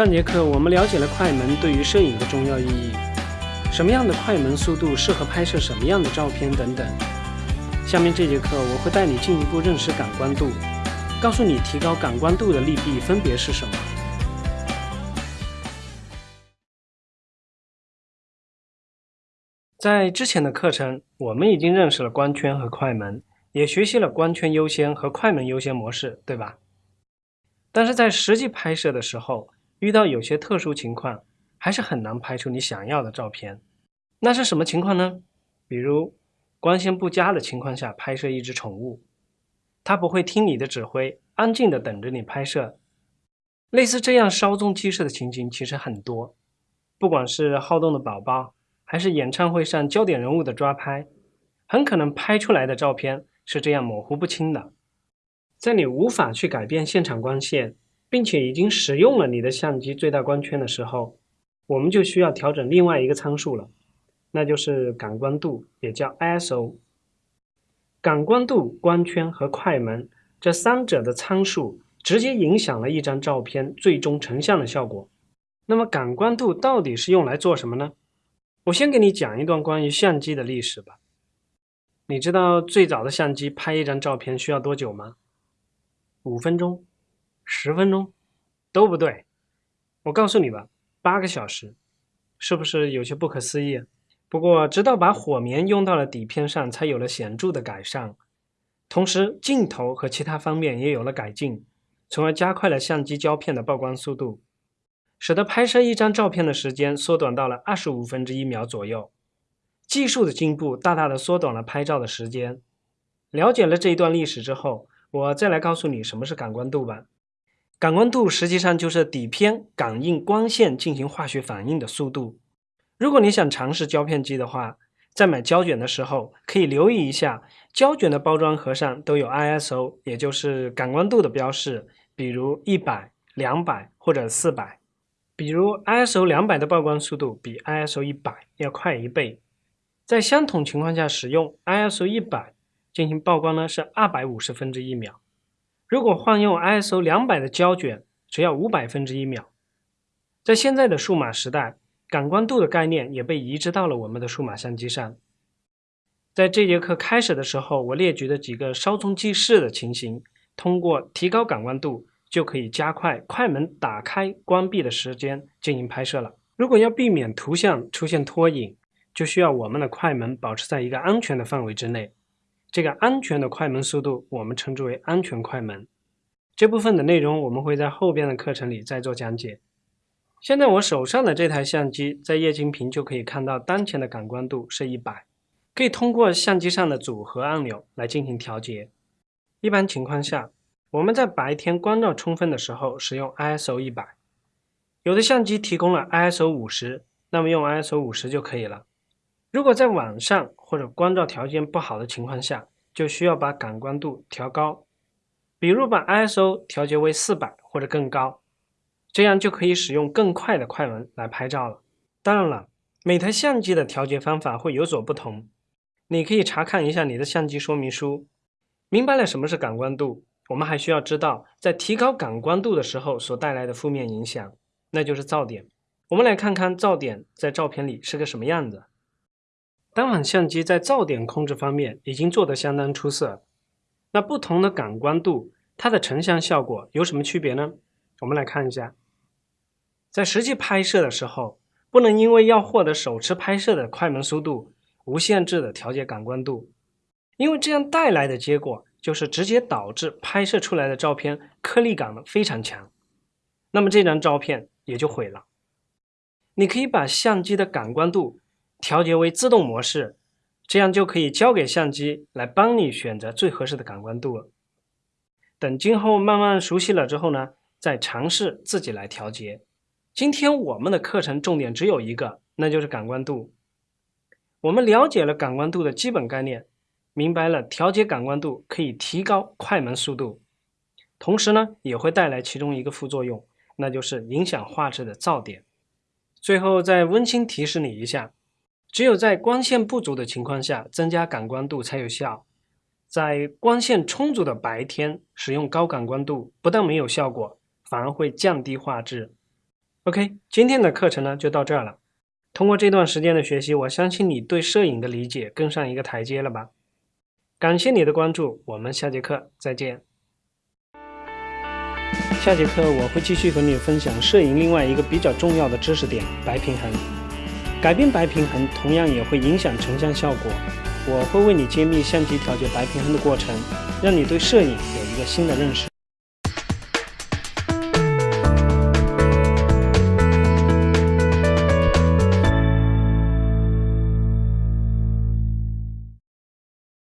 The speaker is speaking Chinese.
上节课我们了解了快门对于摄影的重要意义，什么样的快门速度适合拍摄什么样的照片等等。下面这节课我会带你进一步认识感光度，告诉你提高感光度的利弊分别是什么。在之前的课程，我们已经认识了光圈和快门，也学习了光圈优先和快门优先模式，对吧？但是在实际拍摄的时候，遇到有些特殊情况，还是很难拍出你想要的照片。那是什么情况呢？比如光线不佳的情况下拍摄一只宠物，它不会听你的指挥，安静的等着你拍摄。类似这样稍纵即逝的情景其实很多，不管是好动的宝宝，还是演唱会上焦点人物的抓拍，很可能拍出来的照片是这样模糊不清的。在你无法去改变现场光线。并且已经使用了你的相机最大光圈的时候，我们就需要调整另外一个参数了，那就是感光度，也叫 ISO。感光度、光圈和快门这三者的参数直接影响了一张照片最终成像的效果。那么感光度到底是用来做什么呢？我先给你讲一段关于相机的历史吧。你知道最早的相机拍一张照片需要多久吗？五分钟。十分钟都不对，我告诉你吧，八个小时，是不是有些不可思议？不过，直到把火棉用到了底片上，才有了显著的改善，同时镜头和其他方面也有了改进，从而加快了相机胶片的曝光速度，使得拍摄一张照片的时间缩短到了二十五分之一秒左右。技术的进步大大的缩短了拍照的时间。了解了这一段历史之后，我再来告诉你什么是感光度吧。感光度实际上就是底片感应光线进行化学反应的速度。如果你想尝试胶片机的话，在买胶卷的时候可以留意一下，胶卷的包装盒上都有 ISO，也就是感光度的标示，比如一百、两百或者四百。比如 ISO 两百的曝光速度比 ISO 一百要快一倍。在相同情况下使用 ISO 一百进行曝光呢，是二百五十分之一秒。如果换用 ISO 两百的胶卷，只要五百分之一秒。在现在的数码时代，感光度的概念也被移植到了我们的数码相机上。在这节课开始的时候，我列举的几个稍纵即逝的情形，通过提高感光度，就可以加快快门打开、关闭的时间进行拍摄了。如果要避免图像出现拖影，就需要我们的快门保持在一个安全的范围之内。这个安全的快门速度，我们称之为安全快门。这部分的内容我们会在后边的课程里再做讲解。现在我手上的这台相机，在液晶屏就可以看到当前的感光度是一百，可以通过相机上的组合按钮来进行调节。一般情况下，我们在白天光照充分的时候使用 ISO 一百，有的相机提供了 ISO 五十，那么用 ISO 五十就可以了。如果在晚上或者光照条件不好的情况下，就需要把感光度调高，比如把 ISO 调节为四百或者更高，这样就可以使用更快的快门来拍照了。当然了，每台相机的调节方法会有所不同，你可以查看一下你的相机说明书。明白了什么是感光度，我们还需要知道在提高感光度的时候所带来的负面影响，那就是噪点。我们来看看噪点在照片里是个什么样子。单反相机在噪点控制方面已经做得相当出色。那不同的感光度，它的成像效果有什么区别呢？我们来看一下，在实际拍摄的时候，不能因为要获得手持拍摄的快门速度，无限制的调节感光度，因为这样带来的结果就是直接导致拍摄出来的照片颗粒感非常强，那么这张照片也就毁了。你可以把相机的感光度。调节为自动模式，这样就可以交给相机来帮你选择最合适的感光度了。等今后慢慢熟悉了之后呢，再尝试自己来调节。今天我们的课程重点只有一个，那就是感光度。我们了解了感光度的基本概念，明白了调节感光度可以提高快门速度，同时呢也会带来其中一个副作用，那就是影响画质的噪点。最后再温馨提示你一下。只有在光线不足的情况下，增加感光度才有效。在光线充足的白天，使用高感光度不但没有效果，反而会降低画质。OK，今天的课程呢就到这儿了。通过这段时间的学习，我相信你对摄影的理解更上一个台阶了吧？感谢你的关注，我们下节课再见。下节课我会继续和你分享摄影另外一个比较重要的知识点——白平衡。改变白平衡同样也会影响成像效果。我会为你揭秘相机调节白平衡的过程，让你对摄影有一个新的认识。